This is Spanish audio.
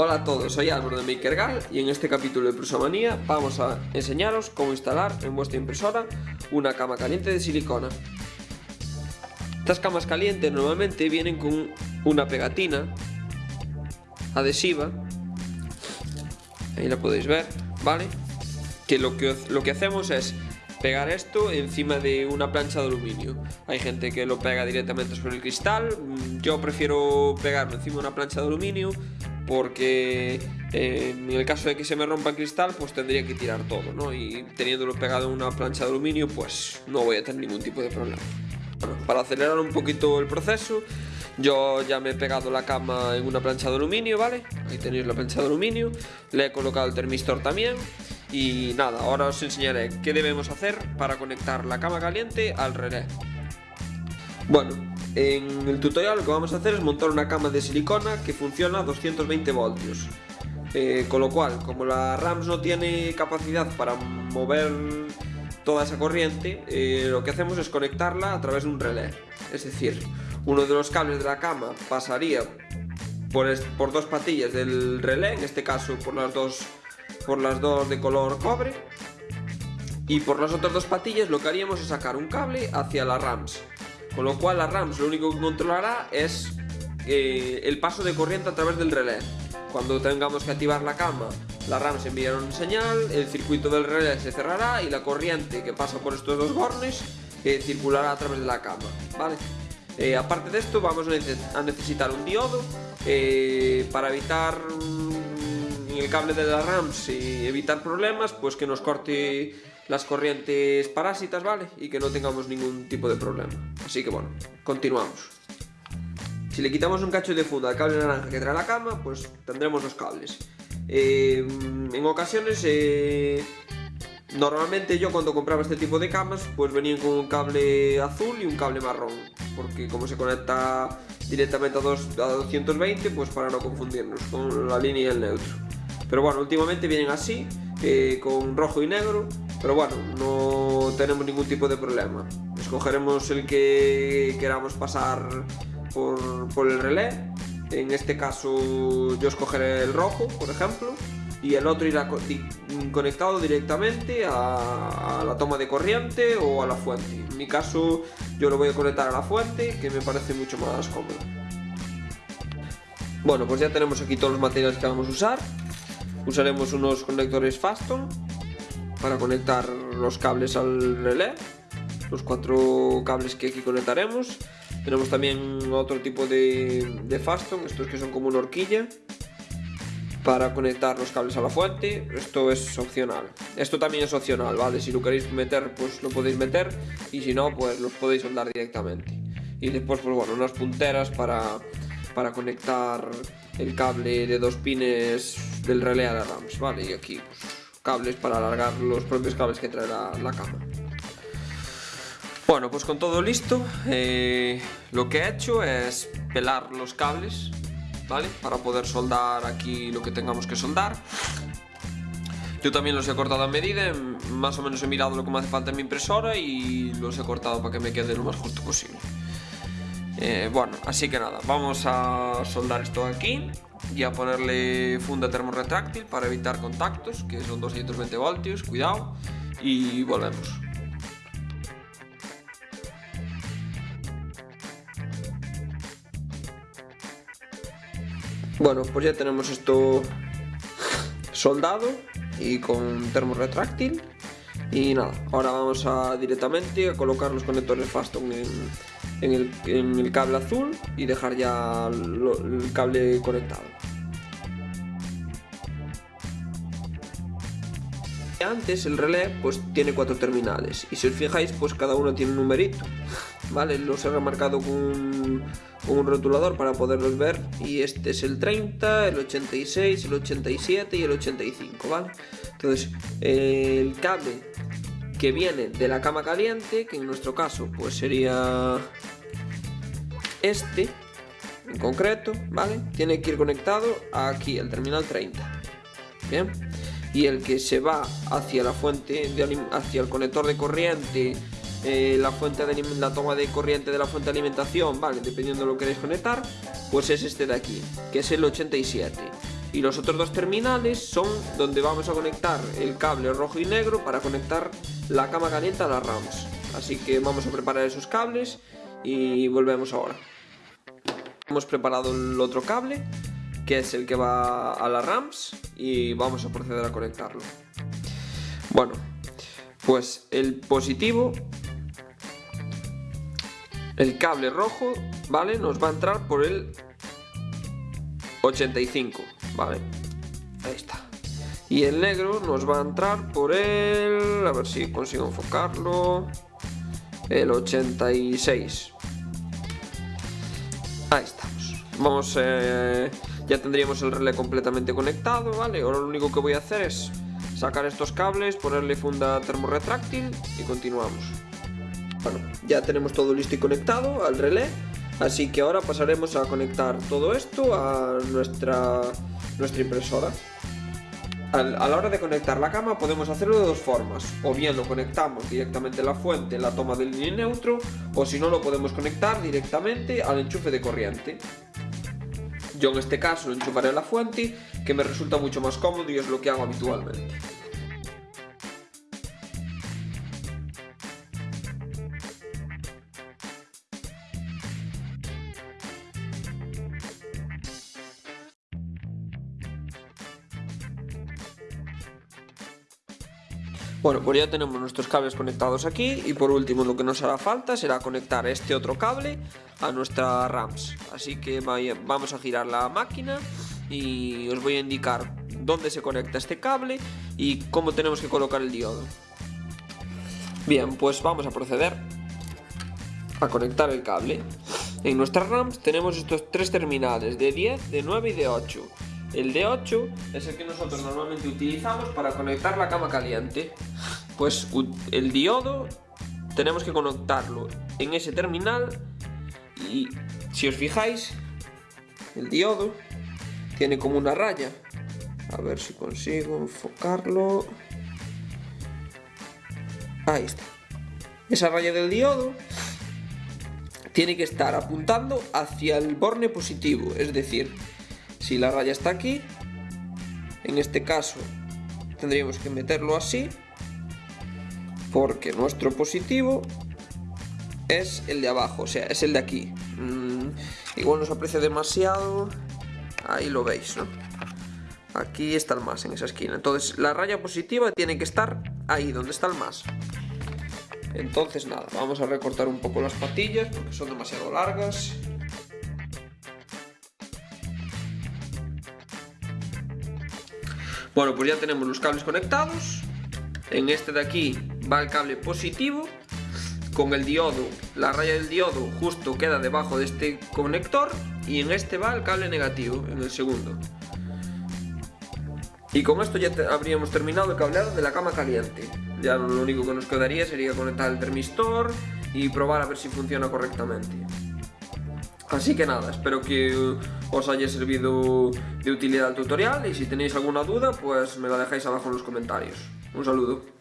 Hola a todos, soy Álvaro de MakerGal y en este capítulo de Prusamanía vamos a enseñaros cómo instalar en vuestra impresora una cama caliente de silicona. Estas camas calientes normalmente vienen con una pegatina adhesiva, ahí la podéis ver, ¿vale? Que lo que, lo que hacemos es pegar esto encima de una plancha de aluminio. Hay gente que lo pega directamente sobre el cristal, yo prefiero pegarlo encima de una plancha de aluminio porque eh, en el caso de que se me rompa el cristal, pues tendría que tirar todo, ¿no? Y teniéndolo pegado en una plancha de aluminio, pues no voy a tener ningún tipo de problema. Para acelerar un poquito el proceso, yo ya me he pegado la cama en una plancha de aluminio, ¿vale? Ahí tenéis la plancha de aluminio, le he colocado el termistor también y nada, ahora os enseñaré qué debemos hacer para conectar la cama caliente al relé. Bueno, en el tutorial lo que vamos a hacer es montar una cama de silicona que funciona a 220 voltios. Eh, con lo cual, como la RAMS no tiene capacidad para mover toda esa corriente, eh, lo que hacemos es conectarla a través de un relé. Es decir, uno de los cables de la cama pasaría por, por dos patillas del relé, en este caso por las dos, por las dos de color cobre, y por las otras dos patillas lo que haríamos es sacar un cable hacia la RAMS. Con lo cual la RAMS lo único que controlará es eh, el paso de corriente a través del relé. Cuando tengamos que activar la cama, la RAMS enviará una señal, el circuito del relé se cerrará y la corriente que pasa por estos dos bornes eh, circulará a través de la cama. Eh, aparte de esto vamos a necesitar un diodo para evitar el cable de la RAMS y evitar problemas, pues que nos corte las corrientes parásitas, ¿vale? Y que no tengamos ningún tipo de problema. Así que bueno, continuamos. Si le quitamos un cacho de funda al cable naranja que trae la cama, pues tendremos los cables. Eh, en ocasiones, eh, normalmente yo cuando compraba este tipo de camas, pues venían con un cable azul y un cable marrón. Porque como se conecta directamente a, a 220, pues para no confundirnos con la línea y el neutro. Pero bueno, últimamente vienen así, eh, con rojo y negro, pero bueno, no tenemos ningún tipo de problema. Escogeremos el que queramos pasar por, el relé. En este caso yo escogeré el rojo, por ejemplo, y el otro irá conectado directamente a, la toma de corriente o a la fuente. En mi caso yo lo voy a conectar a la fuente, que me parece mucho más cómodo. Bueno, pues ya tenemos aquí todos los materiales que vamos a usar. Usaremos unos conectores Faston para conectar los cables al relé los cuatro cables que aquí conectaremos tenemos también otro tipo de, de Faston, estos que son como una horquilla para conectar los cables a la fuente, esto es opcional. Esto también es opcional, ¿vale? Si lo queréis meter, pues lo podéis meter y si no, pues los podéis soldar directamente. Y después, pues bueno, unas punteras para, para conectar el cable de dos pines del relé a la RAMS, ¿vale? Y aquí, cables para alargar los propios cables que trae la, cama. Bueno, pues con todo listo, eh, lo que he hecho es pelar los cables, ¿vale? Para poder soldar aquí lo que tengamos que soldar. Yo también los he cortado a medida, más o menos he mirado lo que me hace falta en mi impresora y los he cortado para que me quede lo más justo posible. Eh, bueno, así que nada, vamos a soldar esto aquí y a ponerle funda termorretráctil para evitar contactos, que son 220 voltios, cuidado, y volvemos. Bueno, pues ya tenemos esto soldado y con termorretráctil y nada, ahora vamos a directamente a colocar los conectores Faston en, en el, cable azul y dejar ya el cable conectado. Antes el relé pues tiene cuatro terminales y si os fijáis pues cada uno tiene un numerito, ¿vale? Los he remarcado con, un rotulador para poderlos ver y este es el 30, el 86, el 87 y el 85, ¿vale? Entonces el cable que viene de la cama caliente, que en nuestro caso pues sería este en concreto, ¿vale? Tiene que ir conectado aquí, al terminal 30. Bien. Y el que se va hacia la fuente, de, hacia el conector de corriente, eh, la fuente de la toma de corriente de la fuente de alimentación, ¿vale? Dependiendo de lo que queréis conectar, pues es este de aquí, que es el 87. Y los otros dos terminales son donde vamos a conectar el cable rojo y negro para conectar la cama caliente a las RAMs. Así que vamos a preparar esos cables y volvemos ahora. Hemos preparado el otro cable, que es el que va a las RAMs, y vamos a proceder a conectarlo. Bueno, pues el positivo, el cable rojo, ¿vale? Nos va a entrar por el 85, ¿vale? Ahí está. Y el negro nos va a entrar por el... A ver si consigo enfocarlo. El 86. Ahí estamos. Vamos, eh, ya tendríamos el relé completamente conectado, ¿vale? Ahora lo único que voy a hacer es sacar estos cables, ponerle funda termorretráctil y continuamos. Bueno, ya tenemos todo listo y conectado al relé, así que ahora pasaremos a conectar todo esto a nuestra, nuestra impresora. A la hora de conectar la cama podemos hacerlo de dos formas, o bien lo conectamos directamente a la fuente, la toma del línea neutro, o si no lo podemos conectar directamente al enchufe de corriente. Yo en este caso lo enchufaré a la fuente, que me resulta mucho más cómodo y es lo que hago habitualmente. Bueno, pues ya tenemos nuestros cables conectados aquí y por último lo que nos hará falta será conectar este otro cable a nuestra RAMS. Así que vamos a girar la máquina y os voy a indicar dónde se conecta este cable y cómo tenemos que colocar el diodo. Bien, pues vamos a proceder a conectar el cable. En nuestras RAMs tenemos estos tres terminales de 10, de 9 y de 8. El D8 es el que nosotros normalmente utilizamos para conectar la cama caliente. Pues el diodo tenemos que conectarlo en ese terminal y si os fijáis, el diodo tiene como una raya. A ver si consigo enfocarlo. Ahí está. Esa raya del diodo tiene que estar apuntando hacia el borne positivo, es decir, si la raya está aquí, en este caso tendríamos que meterlo así, porque nuestro positivo es el de abajo, o sea, es el de aquí. Mm, igual nos aprecia demasiado, ahí lo veis, ¿no? Aquí está el más, en esa esquina. Entonces, la raya positiva tiene que estar ahí, donde está el más. Entonces, nada, vamos a recortar un poco las patillas, porque son demasiado largas. Bueno, pues ya tenemos los cables conectados. En este de aquí va el cable positivo. Con el diodo, la raya del diodo justo queda debajo de este conector. Y en este va el cable negativo, en el segundo. Y con esto ya habríamos terminado el cableado de la cama caliente. Ya lo único que nos quedaría sería conectar el termistor y probar a ver si funciona correctamente. Así que nada, espero que os haya servido de utilidad el tutorial y si tenéis alguna duda pues me la dejáis abajo en los comentarios. Un saludo.